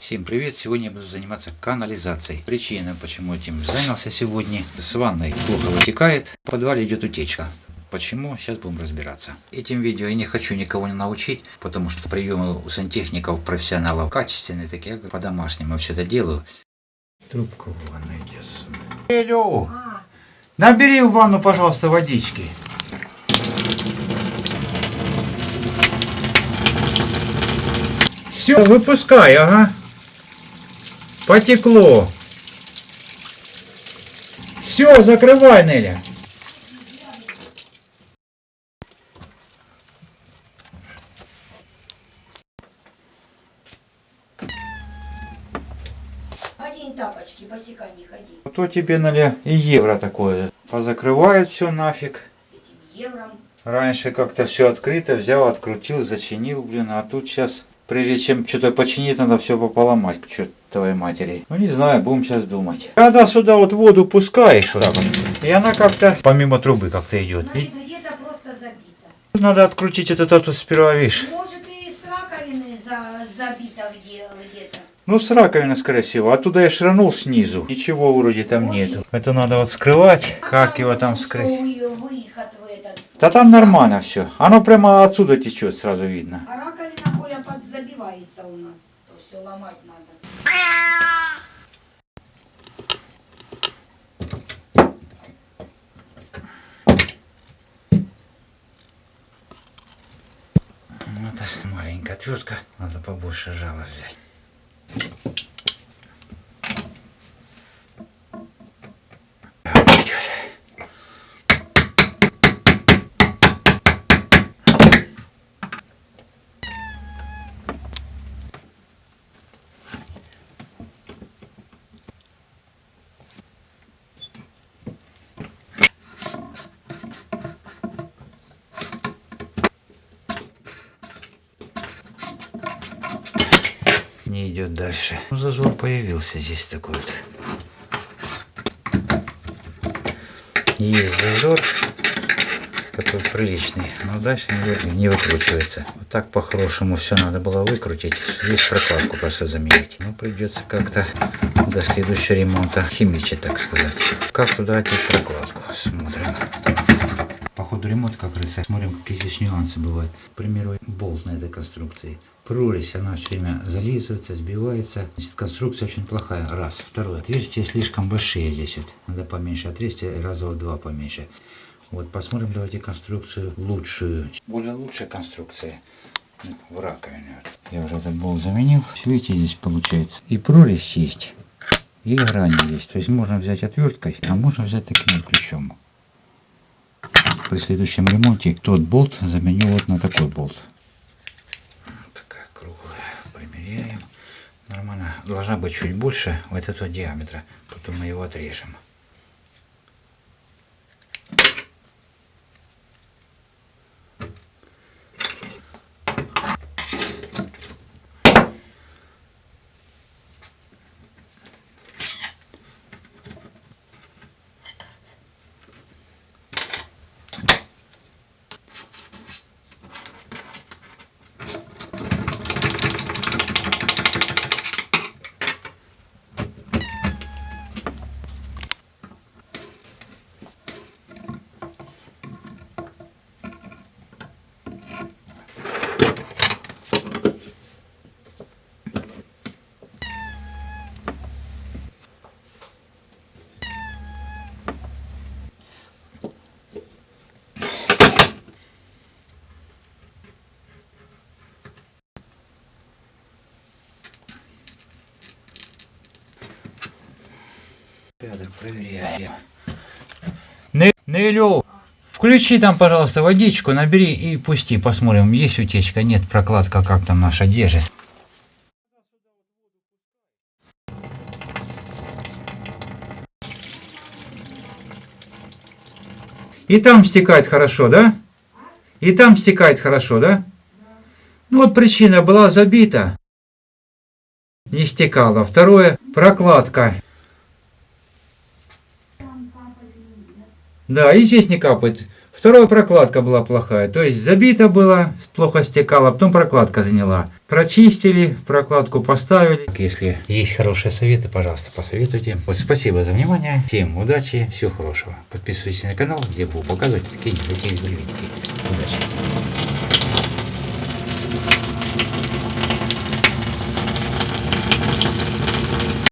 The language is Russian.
Всем привет! Сегодня я буду заниматься канализацией. Причина, почему этим занялся сегодня. С ванной плохо вытекает, в подвале идет утечка. Почему? Сейчас будем разбираться. Этим видео я не хочу никого не научить, потому что приемы у сантехников, профессионалов качественные такие, я по-домашнему все это делаю. Трубку в идет. Элю, набери в ванну, пожалуйста, водички. Все, выпускай, ага. Потекло. Все, закрывай, Неля. Одень тапочки, босика не ходи. А то тебе, Неля, и евро такое. Позакрывают все нафиг. С этим евром. Раньше как-то все открыто, взял, открутил, зачинил, блин, а тут сейчас, прежде чем что-то починить, надо все пополомать к чертовой матери. Ну не знаю, будем сейчас думать. Когда сюда вот воду пускаешь, вот так вот, и она как-то помимо трубы как-то идет. Значит, И где-то просто забито. надо открутить этот вот сперва, видишь. Может и с раковины за, забито где, где-то. Ну, с раковины, скорее всего. Оттуда я шранул снизу. Ничего вроде там нету. Это надо вот скрывать. Как его там скрыть? у её выход в этот. Да там нормально все. Оно прямо отсюда течет, сразу видно. А То все ломать надо. Так, маленькая отвертка. Надо побольше жала взять. Не идет дальше. Ну, зазор появился здесь такой вот. Есть зазор. Такой приличный. Но дальше не, не выкручивается. Вот так по-хорошему все надо было выкрутить. Здесь прокладку просто заменить. Но придется как-то до следующего ремонта химичить, так сказать. Как туда одеть прокладку? Смотрим. Ходу ремонта, как говорится, смотрим, какие здесь нюансы бывают. К примеру, болт на этой конструкции. Прорезь, она все время зализывается, сбивается. Значит, конструкция очень плохая. Раз. Второе. Отверстия слишком большие здесь вот. Надо поменьше отверстия, раза в два поменьше. Вот, посмотрим, давайте конструкцию лучшую. Более лучшая конструкция в раковине. Я уже этот болт заменил. Видите, здесь получается. И прорезь есть, и грани есть. То есть можно взять отверткой, а можно взять таким ключом при следующем ремонте тот болт заменю вот на такой болт. Такая круглая. Примеряем. Нормально. Должна быть чуть больше вот этого диаметра. Потом мы его отрежем. Порядок проверяем. Не- Нелю, включи там, пожалуйста, водичку, набери и пусти, посмотрим, есть утечка, нет, прокладка, как там наша держит. И там стекает хорошо, да? И там стекает хорошо, да? Ну вот причина была забита. Не стекала. Второе, прокладка. Да, и здесь не капает. Вторая прокладка была плохая, то есть забито было, плохо стекало, потом прокладка заняла. Прочистили, прокладку поставили. Если есть хорошие советы, пожалуйста, посоветуйте. Вот спасибо за внимание, всем удачи, всего хорошего. Подписывайтесь на канал, где буду показывать такие такие Удачи!